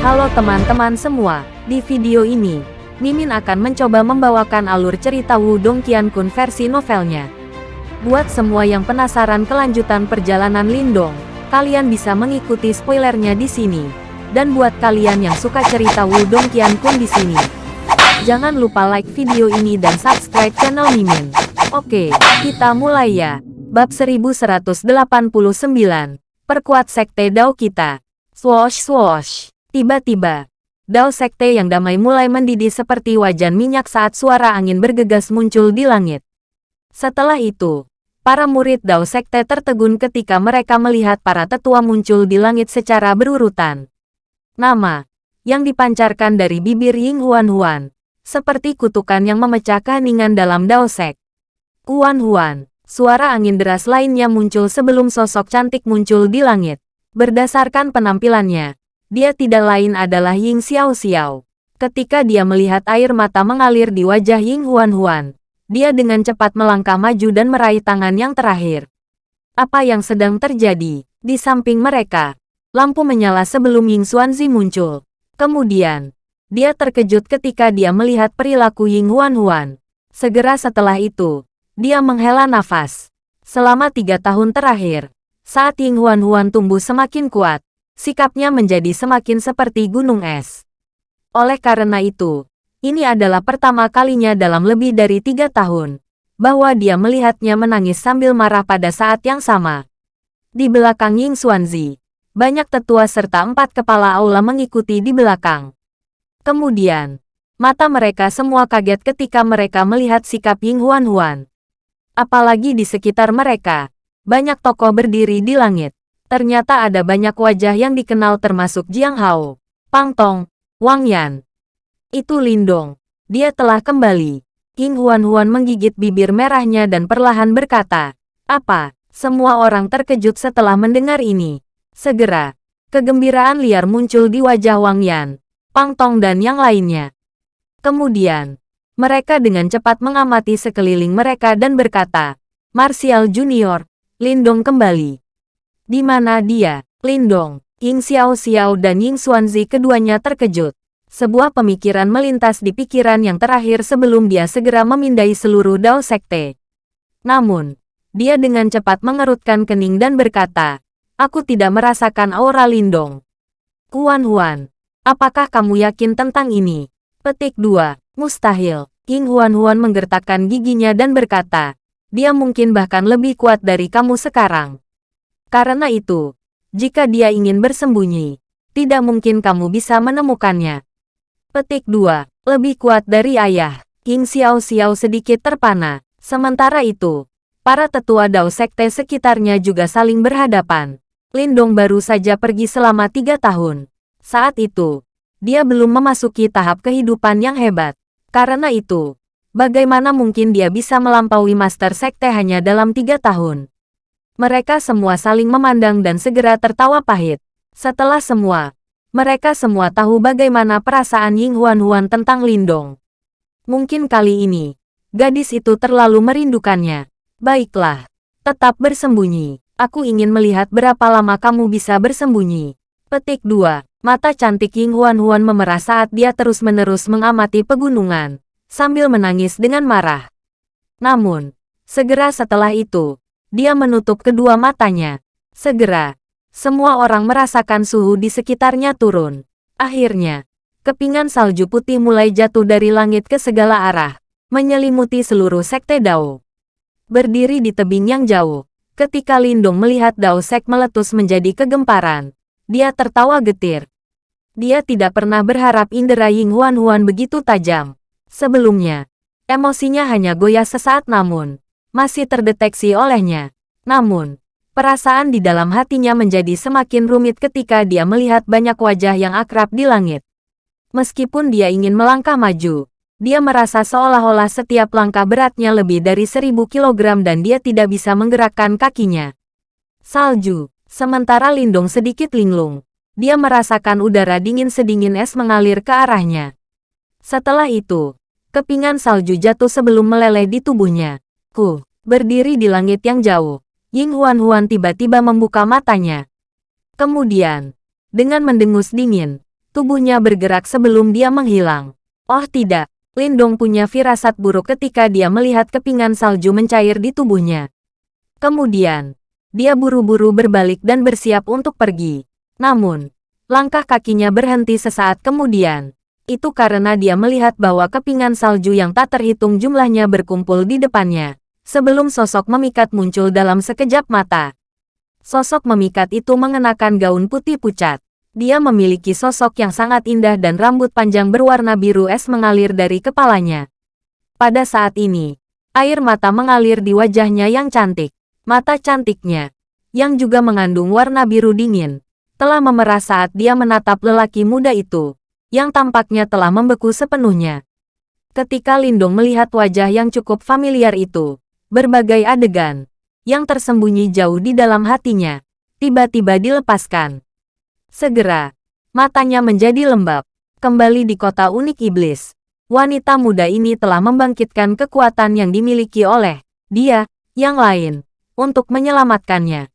Halo teman-teman semua, di video ini, Mimin akan mencoba membawakan alur cerita Wudong Qiankun versi novelnya. Buat semua yang penasaran kelanjutan perjalanan Lindong, kalian bisa mengikuti spoilernya di sini. Dan buat kalian yang suka cerita Wudong Qiankun di sini, jangan lupa like video ini dan subscribe channel Mimin. Oke, kita mulai ya. Bab 1189, Perkuat Sekte Dao kita. Swoosh swoosh. Tiba-tiba, Dao Sekte yang damai mulai mendidih seperti wajan minyak saat suara angin bergegas muncul di langit. Setelah itu, para murid Dao Sekte tertegun ketika mereka melihat para tetua muncul di langit secara berurutan. Nama, yang dipancarkan dari bibir Ying Huan Huan, seperti kutukan yang memecah keheningan dalam Dao Sek. Huan Huan, Suara angin deras lainnya muncul sebelum sosok cantik muncul di langit. Berdasarkan penampilannya, dia tidak lain adalah Ying Xiao Xiao. Ketika dia melihat air mata mengalir di wajah Ying Huan Huan, dia dengan cepat melangkah maju dan meraih tangan yang terakhir. Apa yang sedang terjadi? Di samping mereka, lampu menyala sebelum Ying Xuanzi muncul. Kemudian, dia terkejut ketika dia melihat perilaku Ying Huan Huan. Segera setelah itu, dia menghela nafas. Selama tiga tahun terakhir, saat Ying Huan Huan tumbuh semakin kuat, sikapnya menjadi semakin seperti gunung es. Oleh karena itu, ini adalah pertama kalinya dalam lebih dari tiga tahun, bahwa dia melihatnya menangis sambil marah pada saat yang sama. Di belakang Ying Xuanzi, banyak tetua serta empat kepala aula mengikuti di belakang. Kemudian, mata mereka semua kaget ketika mereka melihat sikap Ying Huan Huan. Apalagi di sekitar mereka, banyak tokoh berdiri di langit. Ternyata ada banyak wajah yang dikenal termasuk Jiang Hao, Pang Tong, Wang Yan. Itu Lindong. Dia telah kembali. King Huan Huan menggigit bibir merahnya dan perlahan berkata, Apa? Semua orang terkejut setelah mendengar ini. Segera, kegembiraan liar muncul di wajah Wang Yan, Pang Tong dan yang lainnya. Kemudian, mereka dengan cepat mengamati sekeliling mereka dan berkata, Martial Junior, Lindong kembali. Di mana dia? Lindong, Ying Xiao Xiao dan Ying Xuanzi keduanya terkejut. Sebuah pemikiran melintas di pikiran yang terakhir sebelum dia segera memindai seluruh Dao Sekte. Namun, dia dengan cepat mengerutkan kening dan berkata, Aku tidak merasakan aura Lindong. Kuan Huan, apakah kamu yakin tentang ini? Petik 2. Mustahil. King Huan-Huan menggertakkan giginya dan berkata, dia mungkin bahkan lebih kuat dari kamu sekarang. Karena itu, jika dia ingin bersembunyi, tidak mungkin kamu bisa menemukannya. Petik 2. Lebih kuat dari ayah. King Xiao Xiao sedikit terpana. Sementara itu, para tetua Dao Sekte sekitarnya juga saling berhadapan. Lindong baru saja pergi selama tiga tahun. Saat itu, dia belum memasuki tahap kehidupan yang hebat. Karena itu, bagaimana mungkin dia bisa melampaui Master Sekte hanya dalam tiga tahun? Mereka semua saling memandang dan segera tertawa pahit. Setelah semua, mereka semua tahu bagaimana perasaan Ying Huan Huan tentang Lindong. Mungkin kali ini, gadis itu terlalu merindukannya. Baiklah, tetap bersembunyi. Aku ingin melihat berapa lama kamu bisa bersembunyi. Petik 2. Mata cantik Ying Huan Huan memerah saat dia terus-menerus mengamati pegunungan, sambil menangis dengan marah. Namun, segera setelah itu, dia menutup kedua matanya. Segera, semua orang merasakan suhu di sekitarnya turun. Akhirnya, kepingan salju putih mulai jatuh dari langit ke segala arah, menyelimuti seluruh sekte Dao. Berdiri di tebing yang jauh, ketika Lindung melihat Dao Sek meletus menjadi kegemparan, dia tertawa getir. Dia tidak pernah berharap indera Ying Huan Huan begitu tajam. Sebelumnya, emosinya hanya goyah sesaat namun, masih terdeteksi olehnya. Namun, perasaan di dalam hatinya menjadi semakin rumit ketika dia melihat banyak wajah yang akrab di langit. Meskipun dia ingin melangkah maju, dia merasa seolah-olah setiap langkah beratnya lebih dari seribu kilogram dan dia tidak bisa menggerakkan kakinya. Salju, Sementara Lindung sedikit linglung, dia merasakan udara dingin sedingin es mengalir ke arahnya. Setelah itu, kepingan salju jatuh sebelum meleleh di tubuhnya. Ku, berdiri di langit yang jauh, Ying Huan Huan tiba-tiba membuka matanya. Kemudian, dengan mendengus dingin, tubuhnya bergerak sebelum dia menghilang. Oh tidak, Lindong punya firasat buruk ketika dia melihat kepingan salju mencair di tubuhnya. Kemudian, dia buru-buru berbalik dan bersiap untuk pergi. Namun, langkah kakinya berhenti sesaat kemudian. Itu karena dia melihat bahwa kepingan salju yang tak terhitung jumlahnya berkumpul di depannya. Sebelum sosok memikat muncul dalam sekejap mata. Sosok memikat itu mengenakan gaun putih pucat. Dia memiliki sosok yang sangat indah dan rambut panjang berwarna biru es mengalir dari kepalanya. Pada saat ini, air mata mengalir di wajahnya yang cantik. Mata cantiknya, yang juga mengandung warna biru dingin, telah memerah saat dia menatap lelaki muda itu, yang tampaknya telah membeku sepenuhnya. Ketika Lindong melihat wajah yang cukup familiar itu, berbagai adegan, yang tersembunyi jauh di dalam hatinya, tiba-tiba dilepaskan. Segera, matanya menjadi lembab. Kembali di kota unik iblis, wanita muda ini telah membangkitkan kekuatan yang dimiliki oleh dia, yang lain, untuk menyelamatkannya.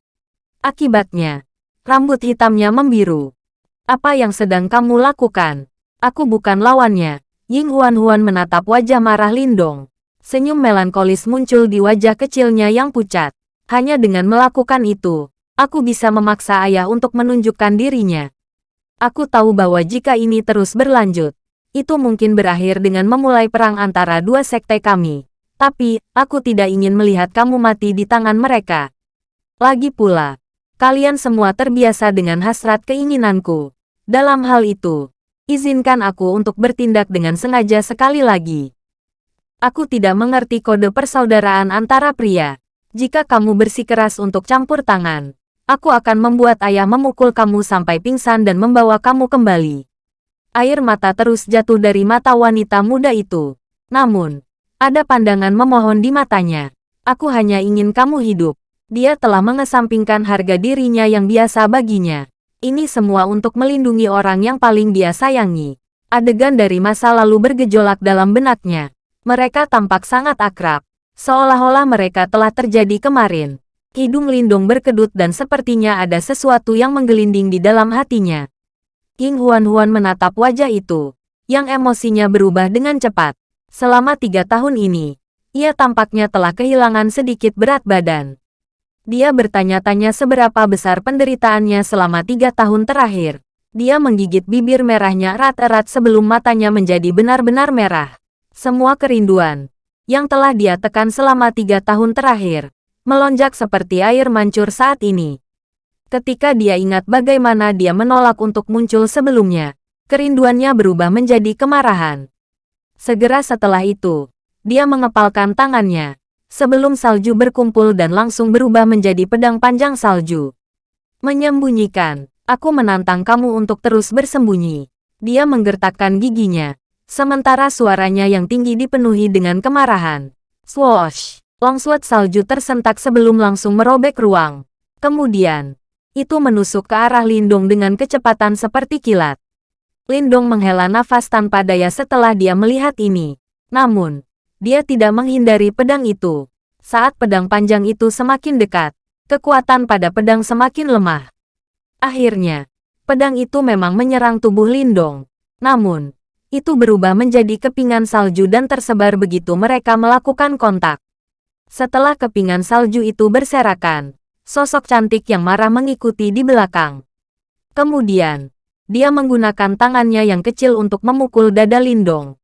Akibatnya, Rambut hitamnya membiru. Apa yang sedang kamu lakukan? Aku bukan lawannya. Ying Huan-Huan menatap wajah marah Lindong. Senyum melankolis muncul di wajah kecilnya yang pucat. Hanya dengan melakukan itu, aku bisa memaksa ayah untuk menunjukkan dirinya. Aku tahu bahwa jika ini terus berlanjut, itu mungkin berakhir dengan memulai perang antara dua sekte kami. Tapi, aku tidak ingin melihat kamu mati di tangan mereka. Lagi pula, Kalian semua terbiasa dengan hasrat keinginanku. Dalam hal itu, izinkan aku untuk bertindak dengan sengaja sekali lagi. Aku tidak mengerti kode persaudaraan antara pria. Jika kamu bersikeras untuk campur tangan, aku akan membuat ayah memukul kamu sampai pingsan dan membawa kamu kembali. Air mata terus jatuh dari mata wanita muda itu. Namun, ada pandangan memohon di matanya. Aku hanya ingin kamu hidup. Dia telah mengesampingkan harga dirinya yang biasa baginya. Ini semua untuk melindungi orang yang paling dia sayangi. Adegan dari masa lalu bergejolak dalam benaknya. Mereka tampak sangat akrab. Seolah-olah mereka telah terjadi kemarin. Hidung Lindung berkedut dan sepertinya ada sesuatu yang menggelinding di dalam hatinya. King Huan-Huan menatap wajah itu, yang emosinya berubah dengan cepat. Selama tiga tahun ini, ia tampaknya telah kehilangan sedikit berat badan. Dia bertanya-tanya seberapa besar penderitaannya selama tiga tahun terakhir. Dia menggigit bibir merahnya erat-erat sebelum matanya menjadi benar-benar merah. Semua kerinduan yang telah dia tekan selama tiga tahun terakhir, melonjak seperti air mancur saat ini. Ketika dia ingat bagaimana dia menolak untuk muncul sebelumnya, kerinduannya berubah menjadi kemarahan. Segera setelah itu, dia mengepalkan tangannya, sebelum salju berkumpul dan langsung berubah menjadi pedang panjang salju. Menyembunyikan, aku menantang kamu untuk terus bersembunyi. Dia menggertakkan giginya, sementara suaranya yang tinggi dipenuhi dengan kemarahan. Swoosh! Longsword salju tersentak sebelum langsung merobek ruang. Kemudian, itu menusuk ke arah Lindung dengan kecepatan seperti kilat. Lindung menghela nafas tanpa daya setelah dia melihat ini. Namun, dia tidak menghindari pedang itu. Saat pedang panjang itu semakin dekat, kekuatan pada pedang semakin lemah. Akhirnya, pedang itu memang menyerang tubuh Lindong. Namun, itu berubah menjadi kepingan salju dan tersebar begitu mereka melakukan kontak. Setelah kepingan salju itu berserakan, sosok cantik yang marah mengikuti di belakang. Kemudian, dia menggunakan tangannya yang kecil untuk memukul dada Lindong.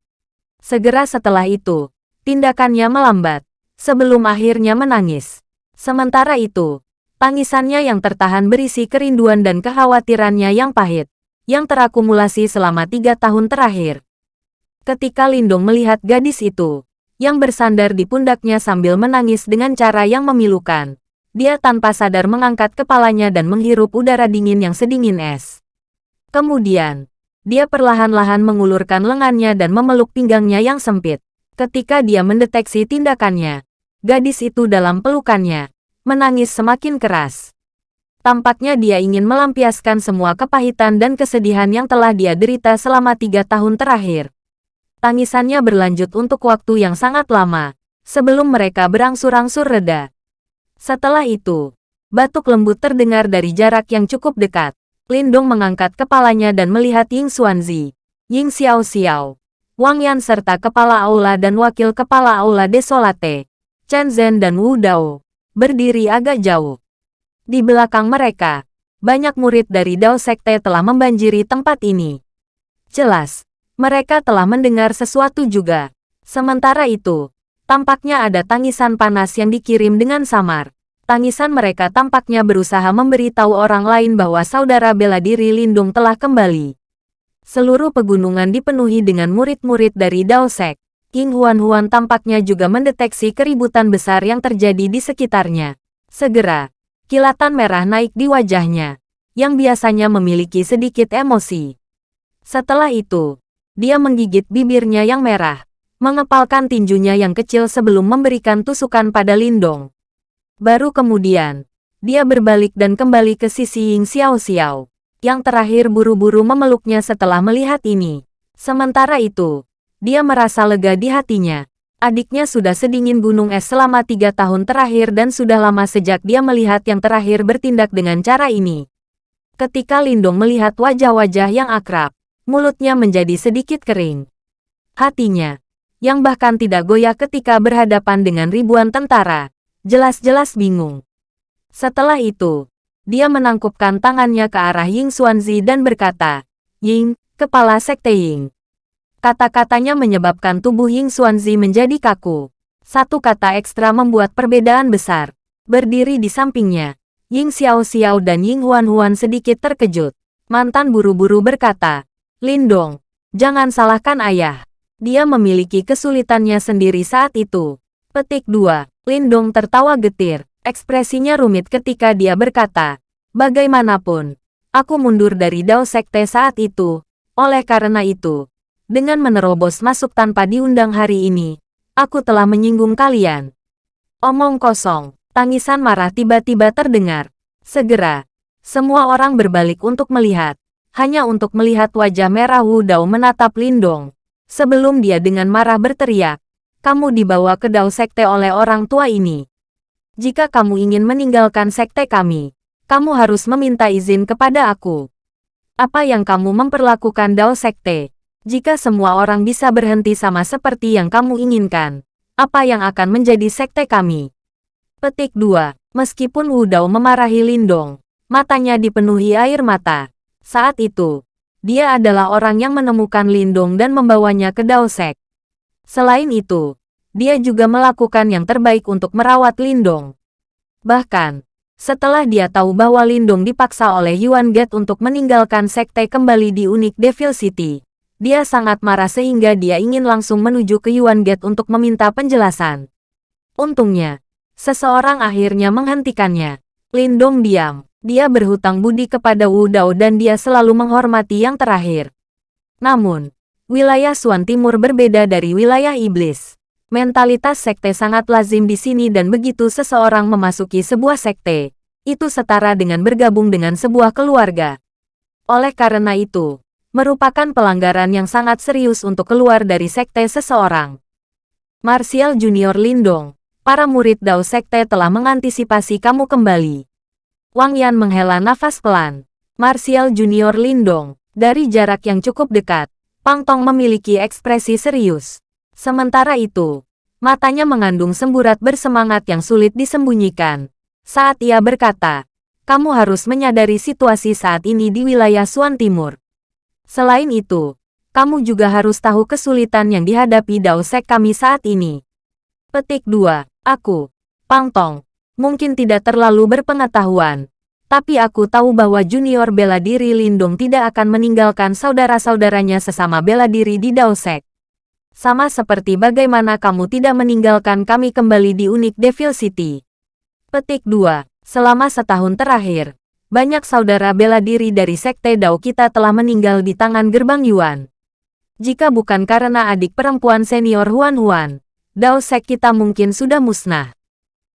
Segera setelah itu, tindakannya melambat, sebelum akhirnya menangis. Sementara itu, tangisannya yang tertahan berisi kerinduan dan kekhawatirannya yang pahit, yang terakumulasi selama tiga tahun terakhir. Ketika Lindong melihat gadis itu, yang bersandar di pundaknya sambil menangis dengan cara yang memilukan, dia tanpa sadar mengangkat kepalanya dan menghirup udara dingin yang sedingin es. Kemudian, dia perlahan-lahan mengulurkan lengannya dan memeluk pinggangnya yang sempit. Ketika dia mendeteksi tindakannya, gadis itu dalam pelukannya, menangis semakin keras. Tampaknya dia ingin melampiaskan semua kepahitan dan kesedihan yang telah dia derita selama tiga tahun terakhir. Tangisannya berlanjut untuk waktu yang sangat lama, sebelum mereka berangsur-angsur reda. Setelah itu, batuk lembut terdengar dari jarak yang cukup dekat. Lindong mengangkat kepalanya dan melihat Ying Xuanzi, Ying Xiao Xiao, Wang Yan serta kepala aula dan wakil kepala aula Desolate, Chen Zhen dan Wu Dao, berdiri agak jauh. Di belakang mereka, banyak murid dari Dao Sekte telah membanjiri tempat ini. Jelas, mereka telah mendengar sesuatu juga. Sementara itu, tampaknya ada tangisan panas yang dikirim dengan samar. Tangisan mereka tampaknya berusaha memberitahu orang lain bahwa saudara bela diri Lindung telah kembali. Seluruh pegunungan dipenuhi dengan murid-murid dari Dao Sek. King Huan-Huan tampaknya juga mendeteksi keributan besar yang terjadi di sekitarnya. Segera, kilatan merah naik di wajahnya, yang biasanya memiliki sedikit emosi. Setelah itu, dia menggigit bibirnya yang merah, mengepalkan tinjunya yang kecil sebelum memberikan tusukan pada Lindong. Baru kemudian, dia berbalik dan kembali ke sisi Ying Xiao Xiao, yang terakhir buru-buru memeluknya setelah melihat ini. Sementara itu, dia merasa lega di hatinya. Adiknya sudah sedingin gunung es selama tiga tahun terakhir dan sudah lama sejak dia melihat yang terakhir bertindak dengan cara ini. Ketika Lindong melihat wajah-wajah yang akrab, mulutnya menjadi sedikit kering. Hatinya, yang bahkan tidak goyah ketika berhadapan dengan ribuan tentara, jelas-jelas bingung. Setelah itu, dia menangkupkan tangannya ke arah Ying Xuanzi dan berkata, Ying, kepala sekte Ying. Kata-katanya menyebabkan tubuh Ying Xuanzi menjadi kaku. Satu kata ekstra membuat perbedaan besar. Berdiri di sampingnya, Ying Xiao Xiao dan Ying Huan Huan sedikit terkejut. Mantan buru-buru berkata, Lindong, jangan salahkan ayah. Dia memiliki kesulitannya sendiri saat itu. Petik 2. Lindong tertawa getir. Ekspresinya rumit ketika dia berkata, Bagaimanapun, aku mundur dari Dao Sekte saat itu. Oleh karena itu, dengan menerobos masuk tanpa diundang hari ini, aku telah menyinggung kalian. Omong kosong, tangisan marah tiba-tiba terdengar. Segera, semua orang berbalik untuk melihat hanya untuk melihat wajah merah Wu Dao menatap Lindong. Sebelum dia dengan marah berteriak, kamu dibawa ke Dao Sekte oleh orang tua ini. Jika kamu ingin meninggalkan sekte kami, kamu harus meminta izin kepada aku. Apa yang kamu memperlakukan Dao Sekte? Jika semua orang bisa berhenti sama seperti yang kamu inginkan, apa yang akan menjadi sekte kami? Petik 2. Meskipun Wu Dao memarahi Lindong, matanya dipenuhi air mata. Saat itu, dia adalah orang yang menemukan Lindong dan membawanya ke Daosek. Selain itu, dia juga melakukan yang terbaik untuk merawat Lindong. Bahkan, setelah dia tahu bahwa Lindong dipaksa oleh Yuan Get untuk meninggalkan sekte kembali di Unik Devil City, dia sangat marah sehingga dia ingin langsung menuju ke Yuan Get untuk meminta penjelasan. Untungnya, seseorang akhirnya menghentikannya. Lindong diam. Dia berhutang budi kepada Wu Dao dan dia selalu menghormati yang terakhir. Namun, wilayah Suan Timur berbeda dari wilayah iblis. Mentalitas sekte sangat lazim di sini dan begitu seseorang memasuki sebuah sekte, itu setara dengan bergabung dengan sebuah keluarga. Oleh karena itu, merupakan pelanggaran yang sangat serius untuk keluar dari sekte seseorang. Martial Junior Lindong, para murid Dao Sekte telah mengantisipasi kamu kembali. Wang Yan menghela nafas pelan. Martial Junior Lindong, dari jarak yang cukup dekat, Pang Tong memiliki ekspresi serius. Sementara itu, matanya mengandung semburat bersemangat yang sulit disembunyikan. Saat ia berkata, kamu harus menyadari situasi saat ini di wilayah Suan Timur. Selain itu, kamu juga harus tahu kesulitan yang dihadapi Dao Sek kami saat ini. Petik 2. Aku, Pang Tong, mungkin tidak terlalu berpengetahuan. Tapi aku tahu bahwa junior bela diri Lindung tidak akan meninggalkan saudara-saudaranya sesama bela diri di Daosek. Sama seperti bagaimana kamu tidak meninggalkan kami kembali di Unik Devil City. Petik 2. Selama setahun terakhir, banyak saudara bela diri dari Sekte Dao kita telah meninggal di tangan gerbang Yuan. Jika bukan karena adik perempuan senior Huan Huan, Dao Sek kita mungkin sudah musnah.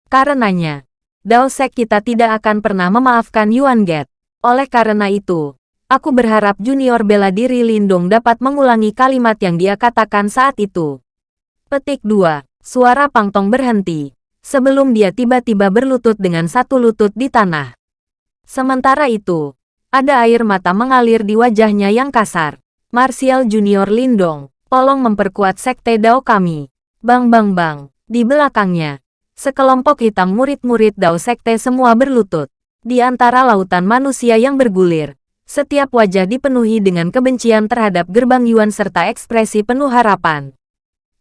Karenanya, Daosek kita tidak akan pernah memaafkan Yuan Get. Oleh karena itu, aku berharap junior bela diri Lindung dapat mengulangi kalimat yang dia katakan saat itu. Petik 2. Suara Pangtong berhenti, sebelum dia tiba-tiba berlutut dengan satu lutut di tanah. Sementara itu, Ada air mata mengalir di wajahnya yang kasar. Martial Junior Lindong, tolong memperkuat sekte Dao kami. Bang bang bang. Di belakangnya, sekelompok hitam murid-murid Dao sekte semua berlutut. Di antara lautan manusia yang bergulir, setiap wajah dipenuhi dengan kebencian terhadap gerbang Yuan serta ekspresi penuh harapan.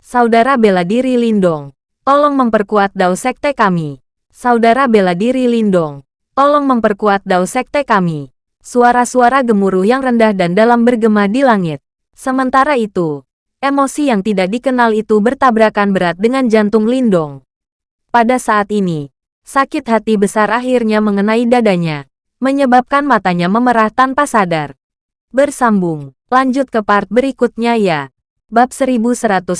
Saudara bela diri Lindong, tolong memperkuat Dao sekte kami. Saudara bela diri Lindong, tolong memperkuat Dao sekte kami. Suara-suara gemuruh yang rendah dan dalam bergema di langit. Sementara itu, emosi yang tidak dikenal itu bertabrakan berat dengan jantung Lindong. Pada saat ini, sakit hati besar akhirnya mengenai dadanya, menyebabkan matanya memerah tanpa sadar. Bersambung, lanjut ke part berikutnya ya. Bab 1190,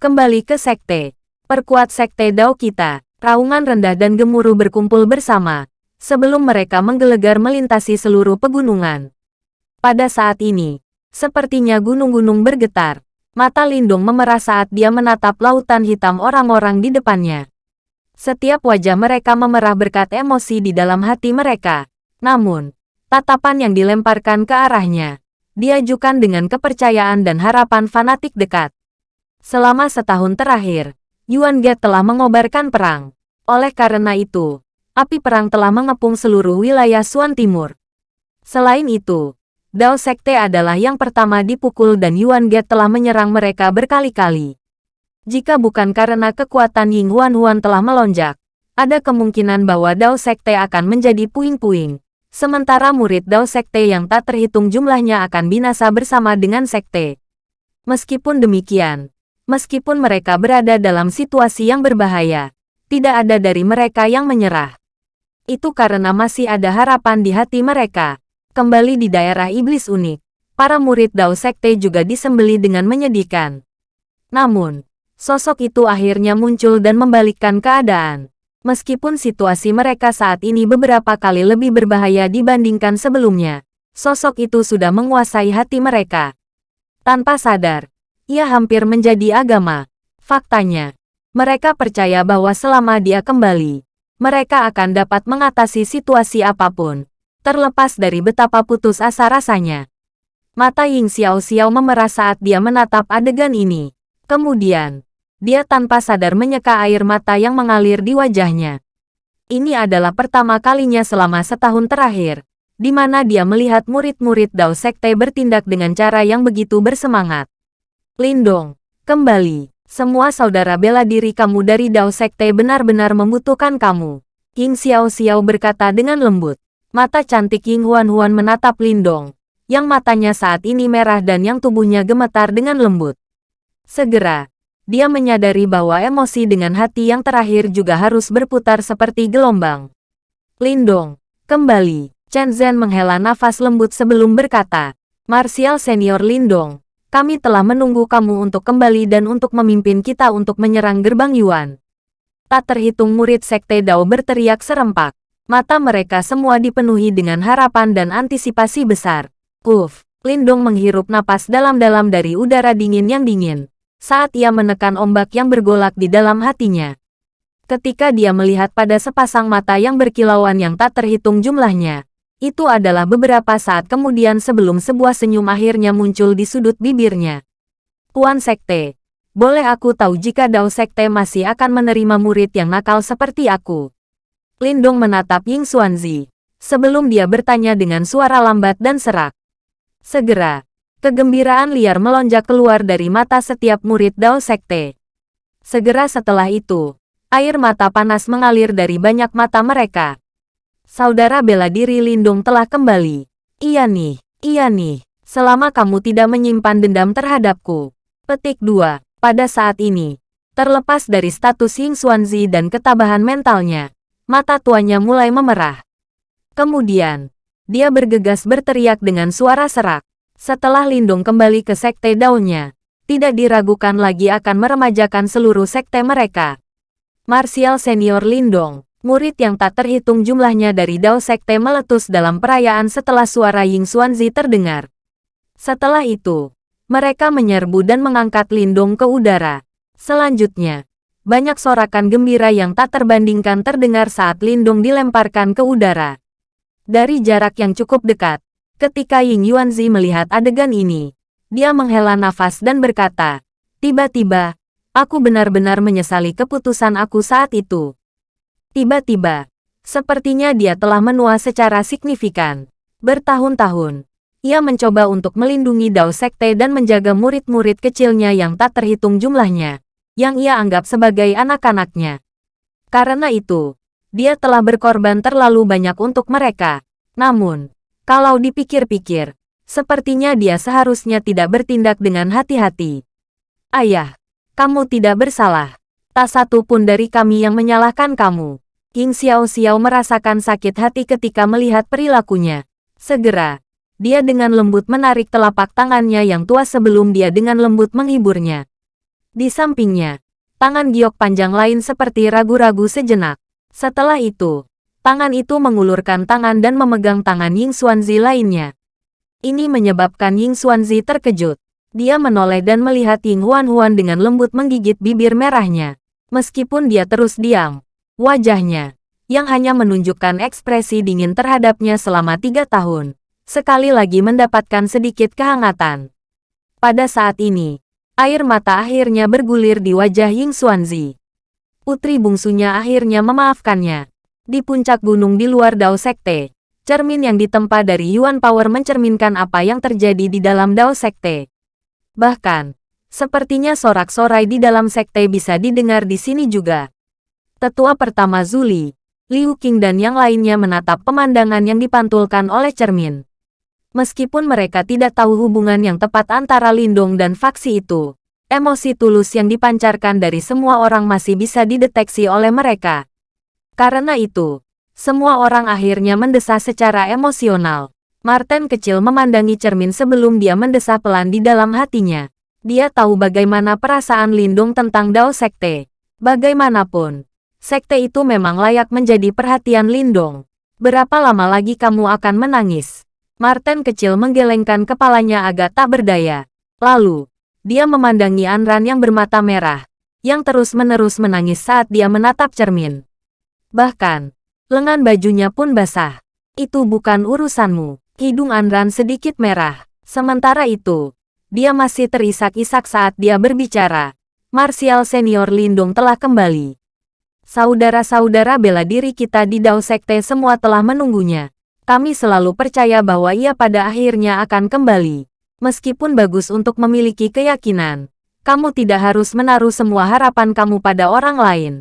kembali ke sekte. Perkuat sekte Dao kita, raungan rendah dan gemuruh berkumpul bersama, sebelum mereka menggelegar melintasi seluruh pegunungan. Pada saat ini, sepertinya gunung-gunung bergetar. Mata Lindung memerah saat dia menatap lautan hitam orang-orang di depannya. Setiap wajah mereka memerah berkat emosi di dalam hati mereka. Namun, tatapan yang dilemparkan ke arahnya, diajukan dengan kepercayaan dan harapan fanatik dekat. Selama setahun terakhir, Yuan Ge telah mengobarkan perang. Oleh karena itu, api perang telah mengepung seluruh wilayah Suan Timur. Selain itu, Dao Sekte adalah yang pertama dipukul dan Yuan Ge telah menyerang mereka berkali-kali. Jika bukan karena kekuatan Ying Huan Huan telah melonjak, ada kemungkinan bahwa Dao Sekte akan menjadi puing-puing. Sementara murid Dao Sekte yang tak terhitung jumlahnya akan binasa bersama dengan Sekte. Meskipun demikian, meskipun mereka berada dalam situasi yang berbahaya, tidak ada dari mereka yang menyerah. Itu karena masih ada harapan di hati mereka. Kembali di daerah iblis unik, para murid Dao Sekte juga disembeli dengan menyedihkan. Namun, sosok itu akhirnya muncul dan membalikkan keadaan. Meskipun situasi mereka saat ini beberapa kali lebih berbahaya dibandingkan sebelumnya, sosok itu sudah menguasai hati mereka. Tanpa sadar, ia hampir menjadi agama. Faktanya, mereka percaya bahwa selama dia kembali, mereka akan dapat mengatasi situasi apa pun, terlepas dari betapa putus asa rasanya. Mata Ying Xiao Xiao memerah saat dia menatap adegan ini. Kemudian, dia tanpa sadar menyeka air mata yang mengalir di wajahnya. Ini adalah pertama kalinya selama setahun terakhir, di mana dia melihat murid-murid Dao Sekte bertindak dengan cara yang begitu bersemangat. Lindong, kembali. Semua saudara bela diri kamu dari Dao Sekte benar-benar membutuhkan kamu. King Xiao Xiao berkata dengan lembut. Mata cantik Ying Huan Huan menatap Lindong, yang matanya saat ini merah dan yang tubuhnya gemetar dengan lembut. Segera, dia menyadari bahwa emosi dengan hati yang terakhir juga harus berputar seperti gelombang. Lindong, kembali. Chen Zhen menghela nafas lembut sebelum berkata, Martial Senior Lindong, kami telah menunggu kamu untuk kembali dan untuk memimpin kita untuk menyerang gerbang Yuan. Tak terhitung murid Sekte Dao berteriak serempak. Mata mereka semua dipenuhi dengan harapan dan antisipasi besar. Uf, Lindong menghirup napas dalam-dalam dari udara dingin yang dingin. Saat ia menekan ombak yang bergolak di dalam hatinya. Ketika dia melihat pada sepasang mata yang berkilauan yang tak terhitung jumlahnya, itu adalah beberapa saat kemudian sebelum sebuah senyum akhirnya muncul di sudut bibirnya. Tuan Sekte, boleh aku tahu jika Dao Sekte masih akan menerima murid yang nakal seperti aku? Lindong menatap Ying Xuanzi, sebelum dia bertanya dengan suara lambat dan serak. Segera, kegembiraan liar melonjak keluar dari mata setiap murid Dao Sekte. Segera setelah itu, air mata panas mengalir dari banyak mata mereka. Saudara bela diri Lindung telah kembali. Iya nih, iya nih. Selama kamu tidak menyimpan dendam terhadapku. Petik 2. Pada saat ini, terlepas dari status Ying Xuanzi dan ketabahan mentalnya, mata tuanya mulai memerah. Kemudian, dia bergegas berteriak dengan suara serak. Setelah Lindung kembali ke sekte daunnya, tidak diragukan lagi akan meremajakan seluruh sekte mereka. Martial Senior Lindong, murid yang tak terhitung jumlahnya dari Dao Sekte meletus dalam perayaan setelah suara Ying Xuanzi terdengar. Setelah itu, mereka menyerbu dan mengangkat Lindung ke udara. Selanjutnya, banyak sorakan gembira yang tak terbandingkan terdengar saat Lindung dilemparkan ke udara. Dari jarak yang cukup dekat, ketika Ying Yuanzi melihat adegan ini, dia menghela nafas dan berkata, Tiba-tiba, aku benar-benar menyesali keputusan aku saat itu. Tiba-tiba, sepertinya dia telah menua secara signifikan. Bertahun-tahun, ia mencoba untuk melindungi Dao Sekte dan menjaga murid-murid kecilnya yang tak terhitung jumlahnya, yang ia anggap sebagai anak-anaknya. Karena itu, dia telah berkorban terlalu banyak untuk mereka. Namun, kalau dipikir-pikir, sepertinya dia seharusnya tidak bertindak dengan hati-hati. Ayah, kamu tidak bersalah. Tak satu pun dari kami yang menyalahkan kamu. King Xiao Xiao merasakan sakit hati ketika melihat perilakunya. Segera, dia dengan lembut menarik telapak tangannya yang tua sebelum dia dengan lembut menghiburnya. Di sampingnya, tangan giok panjang lain seperti ragu-ragu sejenak. Setelah itu, tangan itu mengulurkan tangan dan memegang tangan Ying Xuanzi lainnya. Ini menyebabkan Ying Xuanzi terkejut. Dia menoleh dan melihat Ying Huan Huan dengan lembut menggigit bibir merahnya. Meskipun dia terus diam, wajahnya yang hanya menunjukkan ekspresi dingin terhadapnya selama tiga tahun, sekali lagi mendapatkan sedikit kehangatan. Pada saat ini, air mata akhirnya bergulir di wajah Ying Xuanzi. Putri bungsunya akhirnya memaafkannya. Di puncak gunung di luar Dao Sekte, cermin yang ditempa dari Yuan Power mencerminkan apa yang terjadi di dalam Dao Sekte. Bahkan, sepertinya sorak-sorai di dalam sekte bisa didengar di sini juga. Tetua pertama Zuli, Liu Qing dan yang lainnya menatap pemandangan yang dipantulkan oleh cermin. Meskipun mereka tidak tahu hubungan yang tepat antara Lindong dan faksi itu, emosi tulus yang dipancarkan dari semua orang masih bisa dideteksi oleh mereka. Karena itu, semua orang akhirnya mendesah secara emosional. Martin kecil memandangi cermin sebelum dia mendesah pelan di dalam hatinya. Dia tahu bagaimana perasaan Lindong tentang Dao Sekte. Bagaimanapun, sekte itu memang layak menjadi perhatian Lindong. Berapa lama lagi kamu akan menangis? Martin kecil menggelengkan kepalanya agak tak berdaya. Lalu, dia memandangi Anran yang bermata merah, yang terus-menerus menangis saat dia menatap cermin. Bahkan, lengan bajunya pun basah. Itu bukan urusanmu. Hidung Anran sedikit merah. Sementara itu, dia masih terisak-isak saat dia berbicara. Martial Senior Lindung telah kembali. Saudara-saudara bela diri kita di Dao Sekte semua telah menunggunya. Kami selalu percaya bahwa ia pada akhirnya akan kembali. Meskipun bagus untuk memiliki keyakinan, kamu tidak harus menaruh semua harapan kamu pada orang lain.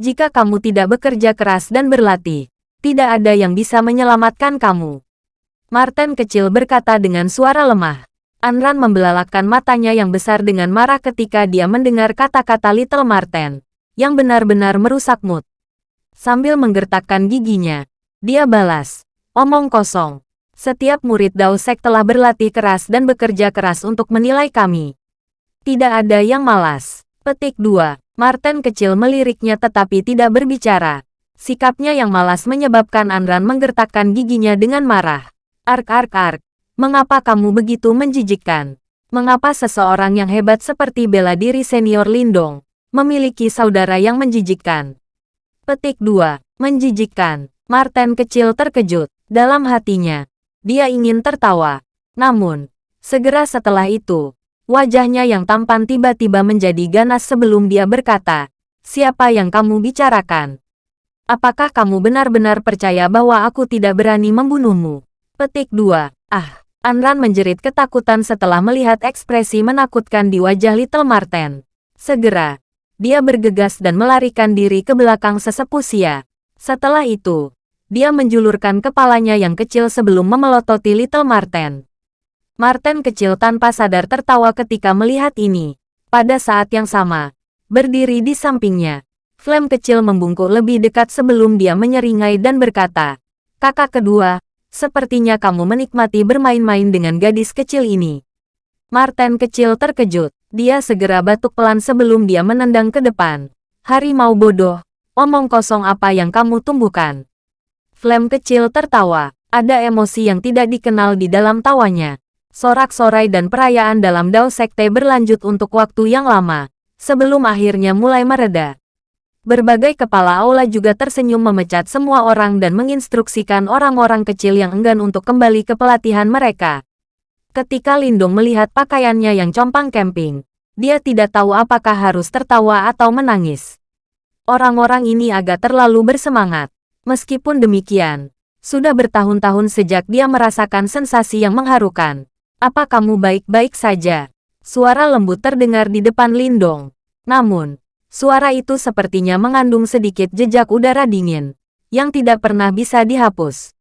Jika kamu tidak bekerja keras dan berlatih, tidak ada yang bisa menyelamatkan kamu. Martin kecil berkata dengan suara lemah. Anran membelalakkan matanya yang besar dengan marah ketika dia mendengar kata-kata Little Martin yang benar-benar merusak mood. Sambil menggertakkan giginya, dia balas, omong kosong. Setiap murid Daosek telah berlatih keras dan bekerja keras untuk menilai kami. Tidak ada yang malas. Petik 2. Martin kecil meliriknya tetapi tidak berbicara. Sikapnya yang malas menyebabkan Anran menggertakkan giginya dengan marah. Ark ark ark. Mengapa kamu begitu menjijikkan? Mengapa seseorang yang hebat seperti bela diri senior Lindong memiliki saudara yang menjijikkan. Petik 2. Menjijikkan. Martin kecil terkejut. Dalam hatinya, dia ingin tertawa. Namun, segera setelah itu, wajahnya yang tampan tiba-tiba menjadi ganas sebelum dia berkata, Siapa yang kamu bicarakan? Apakah kamu benar-benar percaya bahwa aku tidak berani membunuhmu? Petik 2. Ah, Anran menjerit ketakutan setelah melihat ekspresi menakutkan di wajah Little Marten. Segera, dia bergegas dan melarikan diri ke belakang sesepuh Sia. Setelah itu, dia menjulurkan kepalanya yang kecil sebelum memelototi Little Marten. Marten kecil tanpa sadar tertawa ketika melihat ini. Pada saat yang sama, berdiri di sampingnya, Flame kecil membungkuk lebih dekat sebelum dia menyeringai dan berkata, Kakak kedua, sepertinya kamu menikmati bermain-main dengan gadis kecil ini. Marten kecil terkejut. Dia segera batuk pelan sebelum dia menendang ke depan. Harimau bodoh, omong kosong apa yang kamu tumbuhkan. Flame kecil tertawa. Ada emosi yang tidak dikenal di dalam tawanya. Sorak-sorai dan perayaan dalam Dao Sekte berlanjut untuk waktu yang lama, sebelum akhirnya mulai mereda. Berbagai kepala aula juga tersenyum memecat semua orang dan menginstruksikan orang-orang kecil yang enggan untuk kembali ke pelatihan mereka. Ketika Lindong melihat pakaiannya yang compang camping, dia tidak tahu apakah harus tertawa atau menangis. Orang-orang ini agak terlalu bersemangat. Meskipun demikian, sudah bertahun-tahun sejak dia merasakan sensasi yang mengharukan. Apa kamu baik-baik saja? Suara lembut terdengar di depan Lindong. Namun, Suara itu sepertinya mengandung sedikit jejak udara dingin, yang tidak pernah bisa dihapus.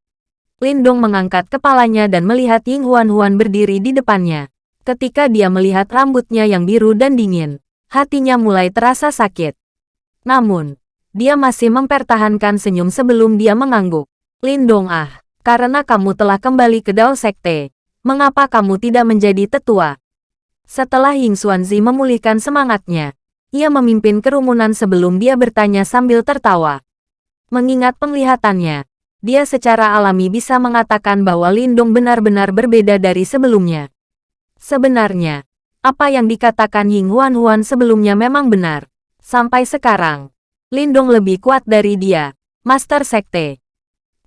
Lindong mengangkat kepalanya dan melihat Ying Huan-Huan berdiri di depannya. Ketika dia melihat rambutnya yang biru dan dingin, hatinya mulai terasa sakit. Namun, dia masih mempertahankan senyum sebelum dia mengangguk. Lindong ah, karena kamu telah kembali ke Dao Sekte, mengapa kamu tidak menjadi tetua? Setelah Ying Xuanzi memulihkan semangatnya, ia memimpin kerumunan sebelum dia bertanya sambil tertawa. Mengingat penglihatannya, dia secara alami bisa mengatakan bahwa Lindong benar-benar berbeda dari sebelumnya. Sebenarnya, apa yang dikatakan Ying Huan Huan sebelumnya memang benar. Sampai sekarang, Lindong lebih kuat dari dia, Master Sekte.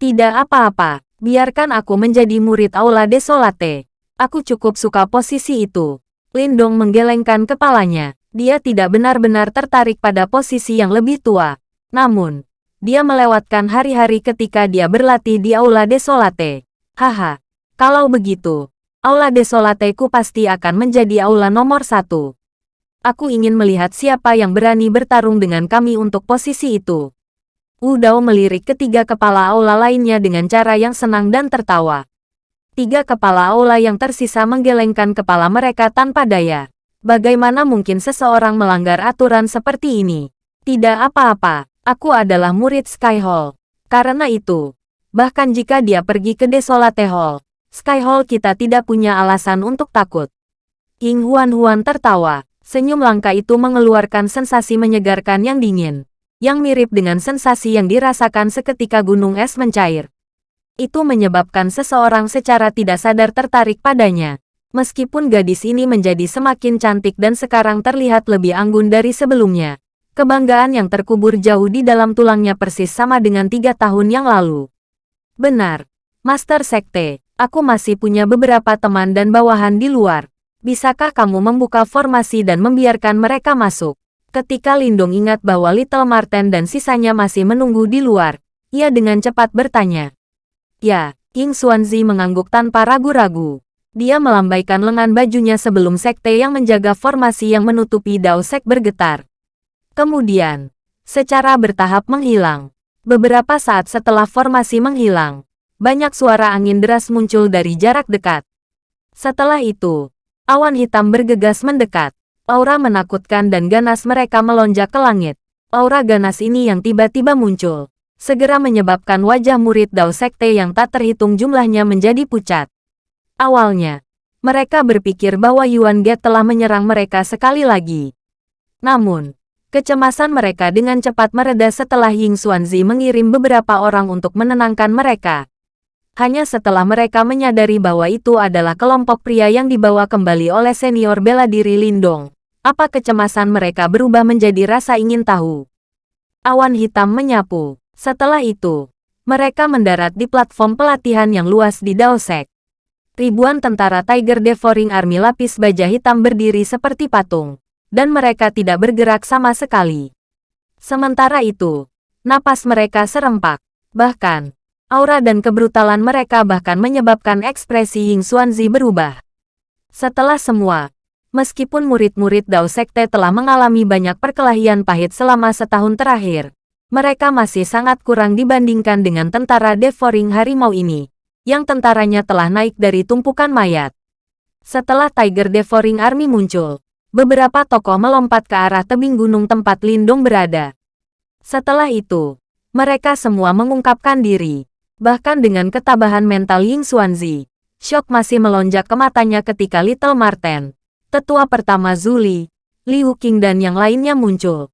Tidak apa-apa, biarkan aku menjadi murid Aula Desolate. Aku cukup suka posisi itu. Lindong menggelengkan kepalanya. Dia tidak benar-benar tertarik pada posisi yang lebih tua. Namun, dia melewatkan hari-hari ketika dia berlatih di Aula Desolate. Haha, kalau begitu, Aula Desolateku pasti akan menjadi aula nomor satu. Aku ingin melihat siapa yang berani bertarung dengan kami untuk posisi itu. Wu Dao melirik ketiga kepala aula lainnya dengan cara yang senang dan tertawa. Tiga kepala aula yang tersisa menggelengkan kepala mereka tanpa daya. Bagaimana mungkin seseorang melanggar aturan seperti ini? Tidak apa-apa, aku adalah murid Sky Hall. Karena itu, bahkan jika dia pergi ke Desolate Hall, Sky Hall kita tidak punya alasan untuk takut. King Huan Huan tertawa. Senyum langka itu mengeluarkan sensasi menyegarkan yang dingin, yang mirip dengan sensasi yang dirasakan seketika gunung es mencair. Itu menyebabkan seseorang secara tidak sadar tertarik padanya. Meskipun gadis ini menjadi semakin cantik dan sekarang terlihat lebih anggun dari sebelumnya, kebanggaan yang terkubur jauh di dalam tulangnya persis sama dengan tiga tahun yang lalu. Benar, Master Sekte, aku masih punya beberapa teman dan bawahan di luar. Bisakah kamu membuka formasi dan membiarkan mereka masuk? Ketika Lindong ingat bahwa Little Marten dan sisanya masih menunggu di luar, ia dengan cepat bertanya. Ya, King Xuanzi mengangguk tanpa ragu-ragu. Dia melambaikan lengan bajunya sebelum sekte yang menjaga formasi yang menutupi Dao Sek bergetar. Kemudian, secara bertahap menghilang. Beberapa saat setelah formasi menghilang, banyak suara angin deras muncul dari jarak dekat. Setelah itu, awan hitam bergegas mendekat. Aura menakutkan dan ganas mereka melonjak ke langit. Aura ganas ini yang tiba-tiba muncul, segera menyebabkan wajah murid Dao Sekte yang tak terhitung jumlahnya menjadi pucat. Awalnya, mereka berpikir bahwa Yuan Ge telah menyerang mereka sekali lagi. Namun, kecemasan mereka dengan cepat mereda setelah Ying Xuanzi mengirim beberapa orang untuk menenangkan mereka. Hanya setelah mereka menyadari bahwa itu adalah kelompok pria yang dibawa kembali oleh senior bela diri Lindong, apa kecemasan mereka berubah menjadi rasa ingin tahu. Awan hitam menyapu. Setelah itu, mereka mendarat di platform pelatihan yang luas di Daosek ribuan tentara Tiger Devouring Army lapis baja hitam berdiri seperti patung, dan mereka tidak bergerak sama sekali. Sementara itu, napas mereka serempak. Bahkan, aura dan kebrutalan mereka bahkan menyebabkan ekspresi Ying Xuanzi berubah. Setelah semua, meskipun murid-murid Dao Sekte telah mengalami banyak perkelahian pahit selama setahun terakhir, mereka masih sangat kurang dibandingkan dengan tentara Devouring Harimau ini yang tentaranya telah naik dari tumpukan mayat. Setelah Tiger Devouring Army muncul, beberapa tokoh melompat ke arah tebing gunung tempat Lindung berada. Setelah itu, mereka semua mengungkapkan diri. Bahkan dengan ketabahan mental Ying Xuanzi, shock masih melonjak ke matanya ketika Little Marten, tetua pertama Zuli, Liu Qing dan yang lainnya muncul.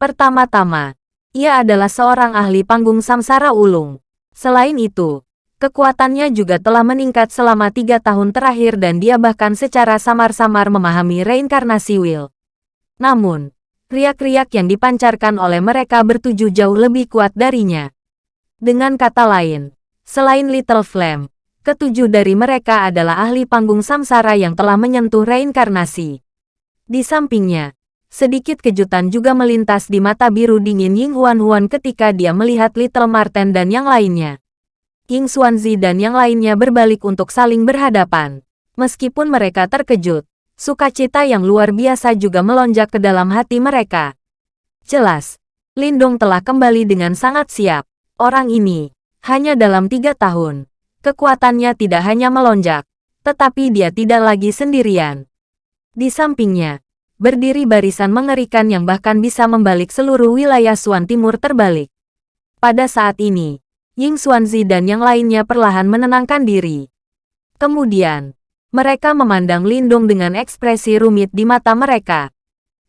Pertama-tama, ia adalah seorang ahli panggung samsara ulung. Selain itu, Kekuatannya juga telah meningkat selama tiga tahun terakhir dan dia bahkan secara samar-samar memahami reinkarnasi Will. Namun, Riak-riak yang dipancarkan oleh mereka bertuju jauh lebih kuat darinya. Dengan kata lain, selain Little Flame, ketujuh dari mereka adalah ahli panggung samsara yang telah menyentuh reinkarnasi. Di sampingnya, sedikit kejutan juga melintas di mata biru dingin Ying Huan Huan ketika dia melihat Little Marten dan yang lainnya. Ying Xuanzi dan yang lainnya berbalik untuk saling berhadapan. Meskipun mereka terkejut, sukacita yang luar biasa juga melonjak ke dalam hati mereka. Jelas, Lindong telah kembali dengan sangat siap. Orang ini, hanya dalam tiga tahun, kekuatannya tidak hanya melonjak, tetapi dia tidak lagi sendirian. Di sampingnya, berdiri barisan mengerikan yang bahkan bisa membalik seluruh wilayah Suan Timur terbalik. Pada saat ini, Ying Xuanzi dan yang lainnya perlahan menenangkan diri. Kemudian, mereka memandang Lindong dengan ekspresi rumit di mata mereka.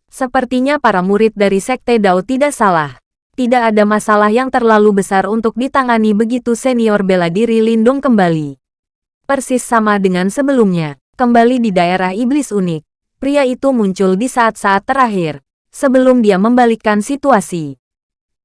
Sepertinya para murid dari Sekte Dao tidak salah tidak ada masalah yang terlalu besar untuk ditangani begitu senior bela diri Lindung kembali. Persis sama dengan sebelumnya, kembali di daerah iblis unik, pria itu muncul di saat-saat terakhir, sebelum dia membalikkan situasi.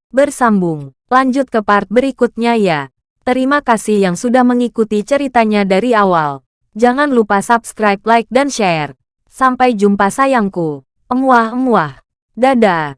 Bersambung, lanjut ke part berikutnya ya. Terima kasih yang sudah mengikuti ceritanya dari awal. Jangan lupa subscribe, like, dan share. Sampai jumpa sayangku. Emuah-emuah. Dadah.